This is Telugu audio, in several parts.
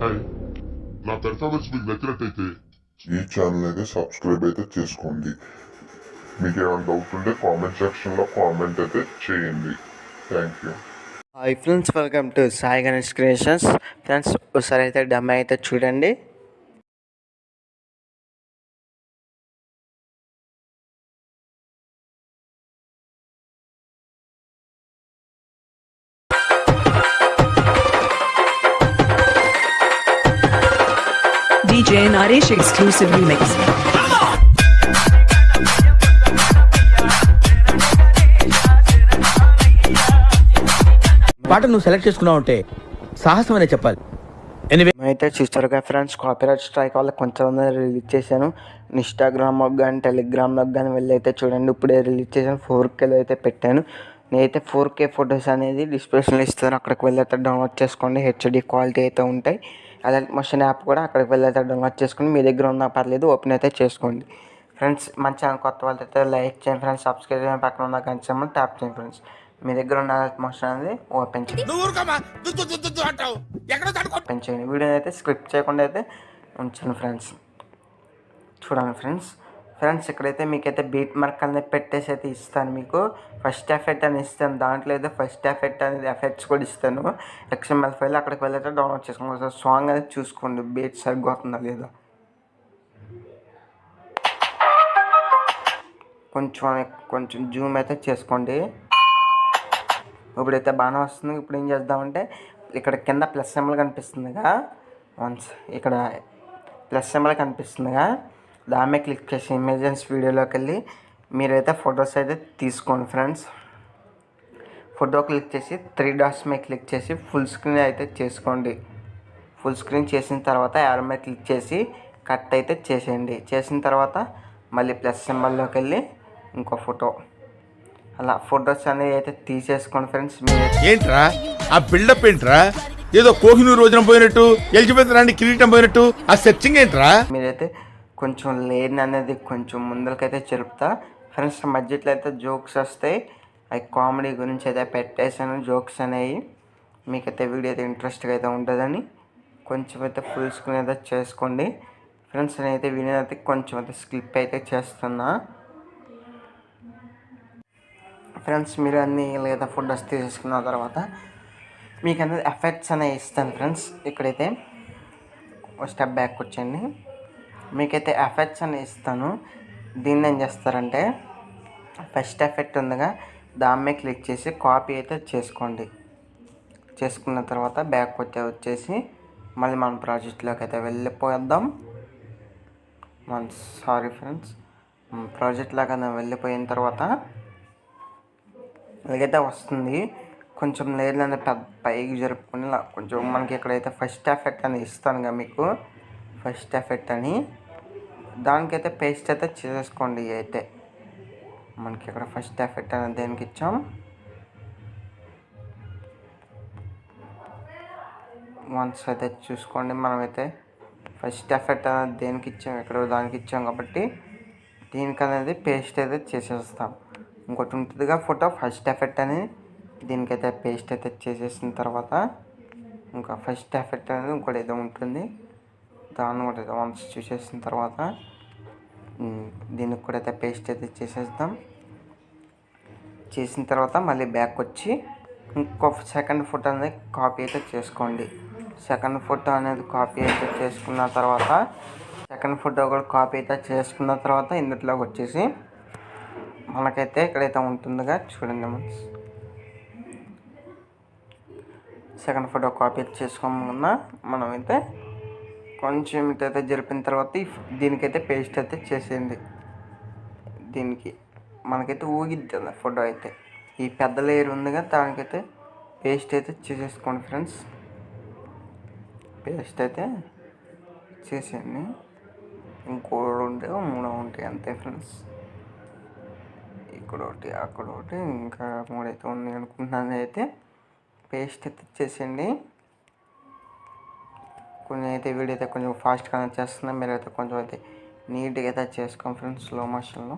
హాయ్. నా పెర్ఫార్మెన్స్ మీకు నచ్చినట్టయితే ఈ ఛానల్ అయితే సబ్స్క్రైబ్ అయితే చేసుకోండి. మీకు ఏమైనా డౌట్ ఉంటే కామెంట్ సెక్షన్లో కామెంట్ అయితే చేయండి. Thank you hi friends welcome to Sai Ganesh creations friends ఒకసారి అయితే డమ్ అయితే చూడండి. DJ Naresh exclusive remix. పాట నువ్వు సెలెక్ట్ చేసుకున్నావు అంటే సాహసం అనే చెప్పాలి. ఎనివే అయితే చూస్తారుగా ఫ్రెండ్స్ కాపీరైట్ స్ట్రైక్ వల్ల కొంచెం రిలీజ్ చేశాను. ఇన్స్టాగ్రామ్ కానీ టెలిగ్రామ్లోకి కానీ వెళ్ళి అయితే చూడండి ఇప్పుడే రిలీజ్ చేశాను. ఫోర్ కేలో అయితే పెట్టాను. నేనైతే ఫోర్ కే ఫొటోస్ అనేది డిస్క్రిప్షన్లో ఇస్తాను. అక్కడికి వెళ్ళి అయితే డౌన్లోడ్ చేసుకోండి. హెచ్డి క్వాలిటీ అయితే ఉంటాయి. అదే మోషన్ యాప్ కూడా అక్కడికి వెళ్ళి అయితే డౌన్లోడ్ చేసుకోండి మీ దగ్గర ఉన్నా పర్లేదు ఓపెన్ అయితే చేసుకోండి. ఫ్రెండ్స్ మన ఛానల్ కొత్త వాళ్ళతో అయితే లైక్ చేయండి ఫ్రెండ్స్ సబ్స్క్రైబ్ చేయండి పక్కన ఉన్న గంట ట్యాప్ చేయండి ఫ్రెండ్స్. మీ దగ్గర ఉన్న మోషన్ అనేది ఓపెన్ చేయండి. ఓపెన్ చేయండి. వీడియోని అయితే స్క్రిప్ట్ చేయకుండా అయితే ఉంచండి ఫ్రెండ్స్. చూడండి ఫ్రెండ్స్. ఫ్రెండ్స్ ఇక్కడైతే మీకైతే బీట్ మార్క్ అనేది పెట్టేసి అయితే ఇస్తాను మీకు. ఫస్ట్ ఎఫెక్ట్ అని ఇస్తాను. దాంట్లో అయితే ఫస్ట్ ఎఫెక్ట్ అనేది ఎఫెక్ట్స్ కూడా ఇస్తాను. ఎక్స్ఎంఎల్ ఫైల్ అక్కడికి వెళ్ళైతే డౌన్లోడ్ చేసుకోండి. సాంగ్ అనేది చూసుకోండి. బీట్ సరిగ్గా అవుతుందా లేదా? కొంచెం కొంచెం జూమ్ అయితే చేసుకోండి. ఇప్పుడైతే బాగానే వస్తుంది. ఇప్పుడు ఏం చేద్దామంటే ఇక్కడ కింద ప్లస్ సింబల్ కనిపిస్తుందిగా. వన్స్ ఇక్కడ ప్లస్ సింబల్ కనిపిస్తుందిగా. దాని మీద క్లిక్ చేసి ఇమేజెన్స్ వీడియోలోకి వెళ్ళి మీరైతే ఫొటోస్ అయితే తీసుకోండి ఫ్రెండ్స్. ఫోటో క్లిక్ చేసి త్రీ డాట్స్ మీద క్లిక్ చేసి ఫుల్ స్క్రీన్ అయితే చేసుకోండి. ఫుల్ స్క్రీన్ చేసిన తర్వాత యారో మీద క్లిక్ చేసి కట్ అయితే చేసేయండి. చేసిన తర్వాత మళ్ళీ ప్లస్ సింబల్లోకి వెళ్ళి ఇంకో ఫోటో. అలా ఫొటోస్ అనేవి అయితే తీసేసుకోండి ఫ్రెండ్స్ మీరు. ఏంట్రా? ఆ బిల్డప్ ఏంట్రా? ఏదో కోహినూరు రోజున పోయినట్టు ఎలిజబెత్ రాణి కిరీటం పోయినట్టు ఆ సెర్చింగ్ ఏంట్రా? మీరైతే కొంచెం లేని అనేది కొంచెం ముందరికైతే జరుపుతా ఫ్రెండ్స్ మధ్యలో అయితే జోక్స్ వస్తాయి. అవి కామెడీ గురించి అయితే పెట్టేసాను జోక్స్ అనేవి. మీకైతే వీడియో అయితే ఇంట్రెస్ట్గా అయితే ఉంటుందని కొంచెం అయితే ఫుల్ స్క్రీన్ అయితే చేసుకోండి. ఫ్రెండ్స్ నేనైతే వీడియో అయితే కొంచెం అయితే స్కిప్ అయితే చేస్తున్నా. ఫ్రెండ్స్ మీరు అన్ని లేదా ఫుడ్ వస్తే తీసుకున్న తర్వాత మీకు అనేది ఎఫెక్ట్స్ అనేవి ఇస్తాను ఫ్రెండ్స్. ఇక్కడైతే ఒక స్టెప్ బ్యాక్ వచ్చండి మీకైతే ఎఫెక్ట్స్ అని ఇస్తాను. దీన్ని ఏం చేస్తారంటే ఫస్ట్ ఎఫెక్ట్ ఉందిగా దాని మీద క్లిక్ చేసి కాపీ అయితే చేసుకోండి. చేసుకున్న తర్వాత బ్యాక్ వచ్చే వచ్చేసి మళ్ళీ మన ప్రాజెక్ట్లోకి అయితే వెళ్ళిపోద్దాం మన సారీ ఫ్రెండ్స్ ప్రాజెక్ట్లోకి అయితే వెళ్ళిపోయిన తర్వాత ఇలాగైతే వస్తుంది. కొంచెం లేయర్లు పెద్ద పైకి జరుపుకుని ఇలా కొంచెం మనకి ఇక్కడైతే ఫస్ట్ ఎఫెక్ట్ అని ఇస్తాను మీకు. ఫస్ట్ ఎఫెక్ట్ అని. దానికైతే పేస్ట్ అయితే చేసేసుకోండి అయితే. మనకి ఇక్కడ ఫస్ట్ ఎఫెక్ట్ అనేది దేనికి ఇచ్చాం? వన్స్ అయితే చూసుకోండి మనమైతే. ఫస్ట్ ఎఫెక్ట్ అనేది దేనికి ఇచ్చాం? ఎక్కడో దానికి ఇచ్చాం కాబట్టి దీనికి అనేది పేస్ట్ అయితే చేసేస్తాం. ఇంకోటి ఉంటుందిగా ఫోటో. ఫస్ట్ ఎఫెక్ట్ అని దీనికైతే పేస్ట్ అయితే చేసేసిన తర్వాత ఇంకా ఫస్ట్ ఎఫెక్ట్ అనేది ఇంకోటి ఏదో ఉంటుంది. దాన్ని కూడా వన్స్ చూసేసిన తర్వాత దీనికి కూడా అయితే పేస్ట్ అయితే చేసేద్దాం. చేసిన తర్వాత మళ్ళీ బ్యాక్ వచ్చి ఇంకో సెకండ్ ఫోటో అనేది కాపీ అయితే చేసుకోండి. సెకండ్ ఫోటో అనేది కాపీ అయితే చేసుకున్న తర్వాత సెకండ్ ఫోటో కూడా కాపీ అయితే చేసుకున్న తర్వాత ఇందులోకి వచ్చేసి మనకైతే ఇక్కడైతే ఉంటుందిగా చూడండి మనస్ సెకండ్ ఫోటో కాపీ చేసుకోకుండా మనమైతే కొంచెం ఇటైతే జరిపిన తర్వాత దీనికైతే పేస్ట్ అయితే చేసేయండి. దీనికి మనకైతే ఊగిద్ది కదా ఫోటో అయితే. ఈ పెద్ద లేయర్ ఉందిగా దానికైతే పేస్ట్ అయితే చేసేసుకోండి ఫ్రెండ్స్. పేస్ట్ అయితే చేసేయండి. ఇంకో ఉంటే మూడో ఉంటాయి అంతే ఫ్రెండ్స్. ఇక్కడ ఒకటి అక్కడ ఒకటి ఇంకా మూడైతే ఉన్నాయి అనుకుంటున్నాను అయితే. పేస్ట్ అయితే చేసేయండి. కొన్ని అయితే వీడియో అయితే కొంచెం ఫాస్ట్గా చేస్తున్నా మీరు అయితే కొంచెం అయితే నీట్గా అయితే చేసుకోండి ఫ్రెండ్స్ స్లో మోషన్లో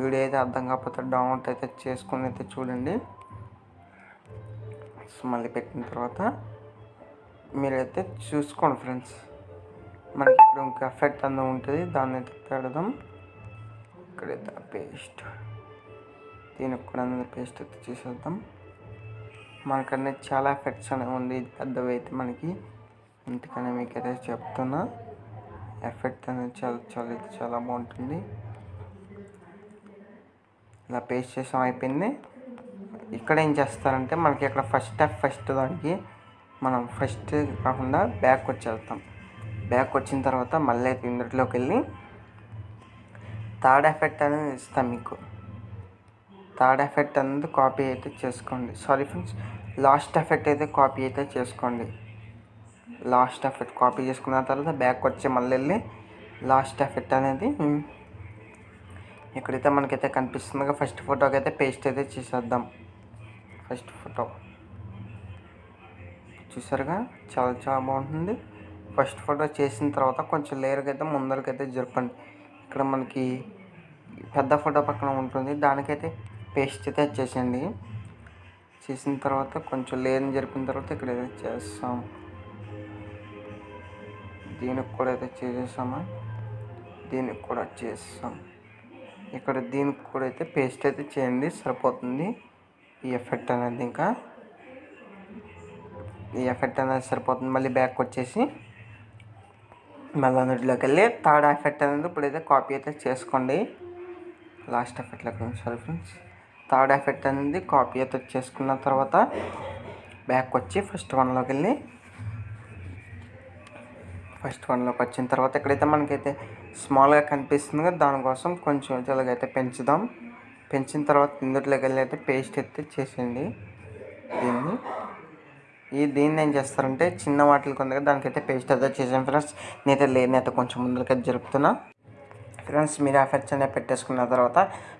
వీడియో అయితే అర్థం కాకపోతే డౌన్లోడ్ అయితే చేసుకుని అయితే చూడండి. సో మళ్ళీ పెట్టిన తర్వాత మీరైతే చూసుకోండి ఫ్రెండ్స్. మనకి ఇక్కడ ఇంకా ఎఫెక్ట్ అంతా ఉంటుంది దాన్ని అయితే పెడదాం ఇక్కడైతే పేస్ట్ దీనికి కూడా పేస్ట్ అయితే చేసేద్దాం. మనకన్నీ చాలా ఎఫెక్ట్స్ అనేవి ఉంది పెద్దవి అయితే మనకి అందుకని మీకు అయితే చెప్తున్నా. ఎఫెక్ట్ అనేది చాలా చాలా చాలా బాగుంటుంది. ఇలా పేస్ట్ చేసాం అయిపోయింది. ఇక్కడ ఏం చేస్తారంటే మనకి ఇక్కడ ఫస్ట్ స్టెప్ ఫస్ట్ దానికి మనం ఫస్ట్ కాకుండా బ్యాక్ వచ్చేస్తాం. బ్యాక్ వచ్చిన తర్వాత మళ్ళీ ఇందులోకి వెళ్ళి థర్డ్ ఎఫెక్ట్ అనేది ఇస్తాం మీకు. థర్డ్ ఎఫెక్ట్ అనేది కాపీ అయితే చేసుకోండి. సారీ ఫ్రెండ్స్ లాస్ట్ ఎఫెక్ట్ అయితే కాపీ అయితే చేసుకోండి. లాస్ట్ ఎఫెక్ట్ కాపీ చేసుకున్న తర్వాత బ్యాక్ వచ్చి మళ్ళీ వెళ్ళి లాస్ట్ ఎఫెక్ట్ అనేది ఇక్కడైతే మనకైతే కనిపిస్తుందిగా ఫస్ట్ ఫోటోకి అయితే పేస్ట్ అయితే చేసేద్దాం. First photo. చూసారుగా? చాలా చాలా బాగుంటుంది. ఫస్ట్ ఫోటో చేసిన తర్వాత కొంచెం లేయర్కి అయితే ముందరకైతే జరపండి. ఇక్కడ మనకి పెద్ద ఫోటో పక్కన ఉంటుంది. దానికైతే పేస్ట్ అయితే చేసేయండి. చేసిన తర్వాత కొంచెం లేయర్ని జరిపిన తర్వాత ఇక్కడ చేస్తాం. దీనికి కూడా అయితే చేసేసామా? దీనికి కూడా చేస్తాం ఇక్కడ దీనికి కూడా అయితే పేస్ట్ అయితే చేయండి సరిపోతుంది. ఈ ఎఫెక్ట్ అనేది ఇంకా. ఈ ఎఫెక్ట్ అనేది సరిపోతుంది. మళ్ళీ బ్యాక్ వచ్చేసి మళ్ళీ అందులోకి వెళ్ళి థర్డ్ ఎఫెక్ట్ అనేది ఇప్పుడైతే కాపీ అయితే చేసుకోండి. లాస్ట్ ఎఫెక్ట్లోకి సారీ ఫ్రెండ్స్ థర్డ్ ఎఫెక్ట్ అనేది కాపీ అయితే చేసుకున్న తర్వాత బ్యాక్ వచ్చి ఫస్ట్ వన్లోకి వెళ్ళి ఫస్ట్ వన్లోకి వచ్చిన తర్వాత ఎక్కడైతే మనకైతే స్మాల్గా కనిపిస్తుంది కదా దానికోసం కొంచెం ఇలాగైతే పెంచుదాం. పెంచిన తర్వాత ఇందులోకి వెళ్ళి అయితే పేస్ట్ అయితే చేసేయండి. దీన్ని. ఈ దీన్ని ఏం చేస్తారంటే చిన్న వాటికి ఉంది కదా దానికైతే పేస్ట్ అయితే చేసాను ఫ్రెండ్స్. నేనైతే లేనైతే కొంచెం ముందుకైతే జరుపుతున్నా. ఫ్రెండ్స్ మీరు ఎఫెక్ట్స్ అనేవి పెట్టేసుకున్న తర్వాత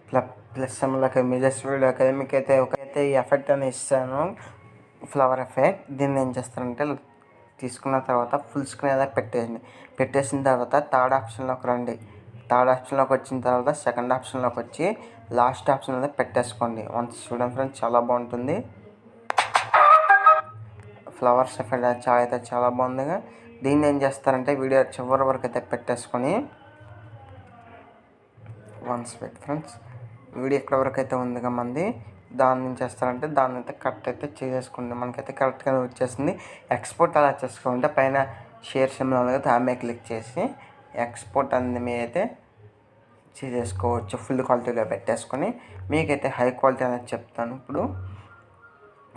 ప్లస్ ప్లస్ సెమ్లోకి మీజెస్ వీడియోకి మీకు అయితే ఒక అయితే ఈ ఎఫెక్ట్ అని ఇస్తాను. Flower effect. దీన్ని ఏం చేస్తారంటే తీసుకున్న తర్వాత ఫుల్ స్క్రీన్ అయితే పెట్టేయండి పెట్టేసిన తర్వాత థర్డ్ ఆప్షన్లోకి రండి. థర్డ్ ఆప్షన్లోకి వచ్చిన తర్వాత సెకండ్ ఆప్షన్లోకి వచ్చి లాస్ట్ ఆప్షన్ అయితే పెట్టేసుకోండి. వన్స్ చూడండి ఫ్రెండ్స్ చాలా బాగుంటుంది. ఫ్లవర్స్ ఎఫెక్ట్ చాలా అయితే చాలా బాగుందిగా. దీన్ని ఏం చేస్తారంటే వీడియో చివరి వరకు అయితే పెట్టేసుకొని వన్స్ వెయిట్ ఫ్రెండ్స్ వీడియో ఎక్కడ వరకు అయితే ఉందిగా మంది. దాన్ని ఏం చేస్తారంటే దాన్ని అయితే కరెక్ట్ అయితే చేసేసుకోండి మనకైతే కరెక్ట్గా వచ్చేసింది ఎక్స్పోర్ట్ అలా చేసుకోవాలంటే పైన షేర్ సిమ్లో ఉంది కదా క్లిక్ చేసి ఎక్స్పోర్ట్ అనేది మీరైతే చేసేసుకోవచ్చు. ఫుల్ క్వాలిటీలో పెట్టేసుకొని మీకైతే హై క్వాలిటీ అనేది చెప్తాను. ఇప్పుడు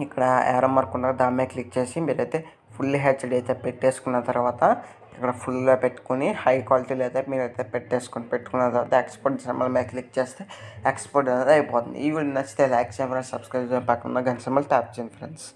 ఇక్కడ యారో మార్క్ ఉన్నారో దాని మీద క్లిక్ చేసి మీరైతే ఫుల్ హెచ్డి అయితే పెట్టేసుకున్న తర్వాత ఇక్కడ ఫుల్గా పెట్టుకుని హై క్వాలిటీలో అయితే మీరైతే పెట్టేసుకొని పెట్టుకున్న తర్వాత ఎక్స్పోర్ట్ సింబల్ మీద క్లిక్ చేస్తే ఎక్స్పోర్ట్ అనేది అయిపోతుంది. ఈ వీడియో నచ్చితే లైక్ చేయండి ఫ్రెండ్స్. సబ్స్క్రైబ్ చేయండి. పక్కన గంట సింబల్ ట్యాప్ చేయండి ఫ్రెండ్స్.